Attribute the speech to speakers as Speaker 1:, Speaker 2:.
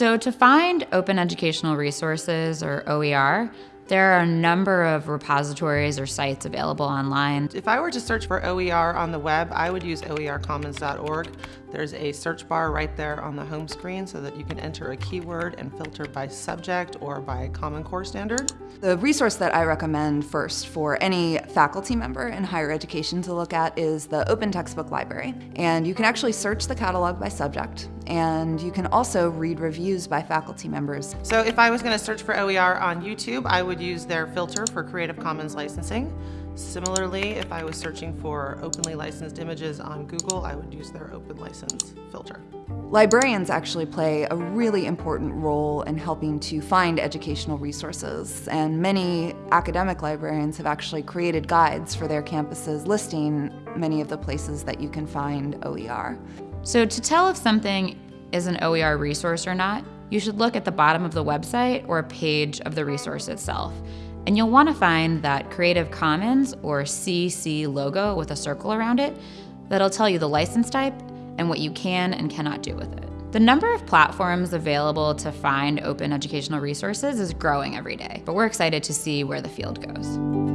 Speaker 1: So to find open educational resources, or OER, there are a number of repositories or sites available online.
Speaker 2: If I were to search for OER on the web, I would use oercommons.org. There's a search bar right there on the home screen so that you can enter a keyword and filter by subject or by Common Core standard.
Speaker 3: The resource that I recommend first for any faculty member in higher education to look at is the Open Textbook Library. And you can actually search the catalog by subject, and you can also read reviews by faculty members.
Speaker 2: So if I was going to search for OER on YouTube, I would use their filter for Creative Commons licensing. Similarly, if I was searching for openly licensed images on Google, I would use their open license filter.
Speaker 3: Librarians actually play a really important role in helping to find educational resources, and many academic librarians have actually created guides for their campuses listing many of the places that you can find OER.
Speaker 1: So to tell if something is an OER resource or not, you should look at the bottom of the website or a page of the resource itself. And you'll want to find that Creative Commons or CC logo with a circle around it that'll tell you the license type and what you can and cannot do with it. The number of platforms available to find open educational resources is growing every day, but we're excited to see where the field goes.